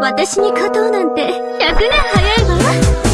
私に勝とうなんて100年早いわ。